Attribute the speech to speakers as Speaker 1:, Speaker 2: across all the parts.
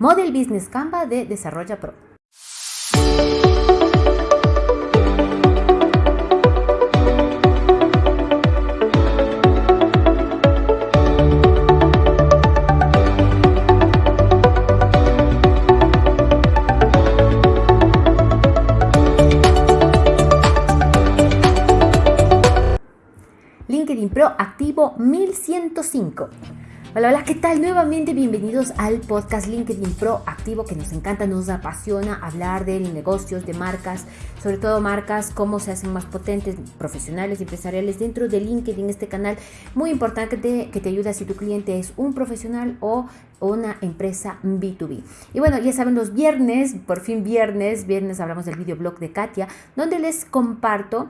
Speaker 1: Model Business Canva de Desarrolla Pro. LinkedIn Pro activo 1105. Hola, hola, ¿qué tal? Nuevamente bienvenidos al podcast LinkedIn Pro activo que nos encanta, nos apasiona hablar de negocios, de marcas, sobre todo marcas, cómo se hacen más potentes, profesionales, empresariales dentro de LinkedIn, este canal muy importante que te ayuda si tu cliente es un profesional o una empresa B2B. Y bueno, ya saben, los viernes, por fin viernes, viernes hablamos del videoblog de Katia, donde les comparto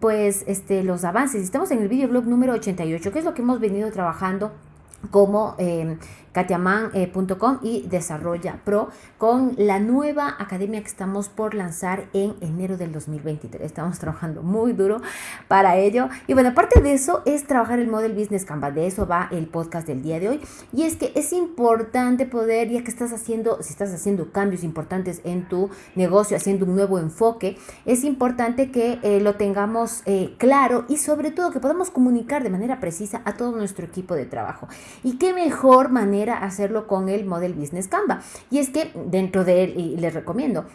Speaker 1: pues este, los avances. Estamos en el videoblog número 88, que es lo que hemos venido trabajando como eh, katiaman.com y Desarrolla Pro con la nueva academia que estamos por lanzar en enero del 2023. Estamos trabajando muy duro para ello. Y bueno, aparte de eso es trabajar el Model Business Canvas. De eso va el podcast del día de hoy. Y es que es importante poder, ya que estás haciendo, si estás haciendo cambios importantes en tu negocio, haciendo un nuevo enfoque, es importante que eh, lo tengamos eh, claro y sobre todo que podamos comunicar de manera precisa a todo nuestro equipo de trabajo. Y qué mejor manera hacerlo con el Model Business Canva. Y es que dentro de él, y les recomiendo,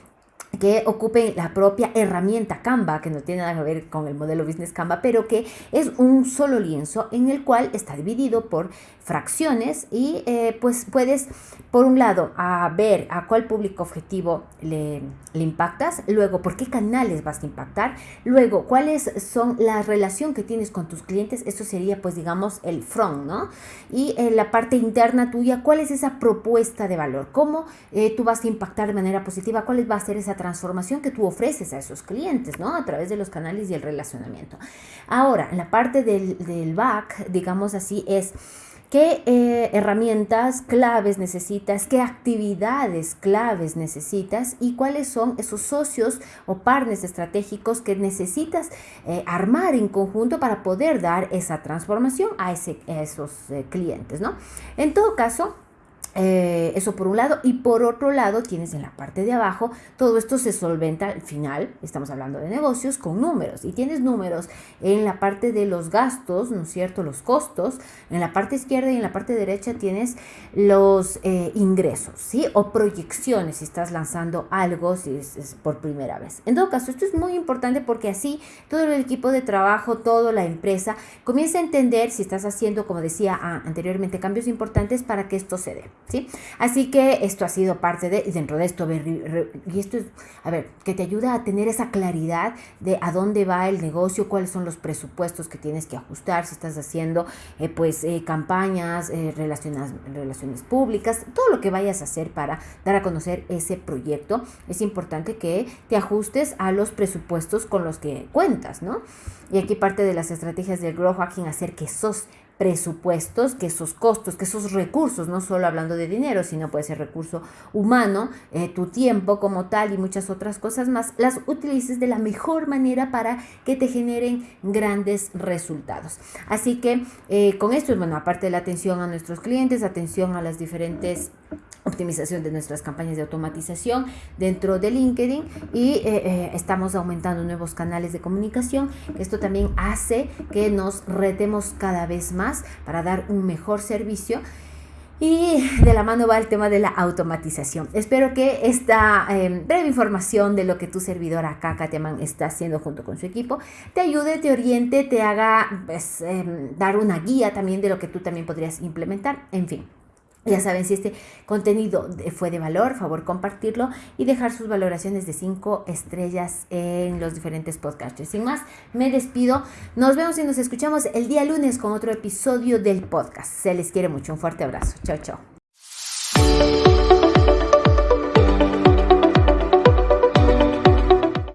Speaker 1: que ocupen la propia herramienta Canva, que no tiene nada que ver con el modelo Business Canva, pero que es un solo lienzo en el cual está dividido por fracciones y eh, pues puedes, por un lado, a ver a cuál público objetivo le, impactas, luego por qué canales vas a impactar, luego cuáles son la relación que tienes con tus clientes, eso sería pues digamos el front, ¿no? Y en la parte interna tuya, cuál es esa propuesta de valor, cómo eh, tú vas a impactar de manera positiva, cuál va a ser esa transformación que tú ofreces a esos clientes, ¿no? A través de los canales y el relacionamiento. Ahora, la parte del, del back, digamos así, es qué eh, herramientas claves necesitas, qué actividades claves necesitas y cuáles son esos socios o partners estratégicos que necesitas eh, armar en conjunto para poder dar esa transformación a, ese, esos eh, clientes, ¿no? En todo caso, eh, eso por un lado. Y por otro lado, tienes en la parte de abajo, todo esto se solventa al final, estamos hablando de negocios, con números. Y tienes números en la parte de los gastos, ¿no es cierto? Los costos. En la parte izquierda y en la parte derecha tienes los eh, ingresos, ¿sí? O proyecciones si estás lanzando algo, si es, por primera vez. En todo caso, esto es muy importante porque así todo el equipo de trabajo, toda la empresa comienza a entender si estás haciendo, como decía ah, anteriormente, cambios importantes para que esto se dé. ¿Sí? Así que esto ha sido parte de, dentro de esto, y esto es, a ver, que te ayuda a tener esa claridad de a dónde va el negocio, cuáles son los presupuestos que tienes que ajustar, si estás haciendo, eh, pues, eh, campañas, eh, relaciones, relaciones públicas, todo lo que vayas a hacer para dar a conocer ese proyecto, es importante que te ajustes a los presupuestos con los que cuentas, ¿no? Y aquí parte de las estrategias del growth hacking, hacer que esos presupuestos, que esos costos, que esos recursos, no solo hablando de dinero, sino puede ser recurso humano, eh, tu tiempo como tal y muchas otras cosas más, las utilices de la mejor manera para que te generen grandes resultados. Así que eh, con esto, bueno, aparte de la atención a nuestros clientes, atención a las diferentes optimización de nuestras campañas de automatización dentro de LinkedIn y eh, eh, estamos aumentando nuevos canales de comunicación. Esto también hace que nos retemos cada vez más para dar un mejor servicio. Y de la mano va el tema de la automatización. Espero que esta em, breve información de lo que tu servidor acá, Katiaman, está haciendo junto con su equipo, te ayude, te oriente, te haga pues, em, dar una guía también de lo que tú también podrías implementar. En fin, ya saben, si este contenido fue de valor, favor compartirlo y dejar sus valoraciones de 5 estrellas en los diferentes podcasts. Sin más, me despido. Nos vemos y nos escuchamos el día lunes con otro episodio del podcast. Se les quiere mucho. Un fuerte abrazo. Chao, chao.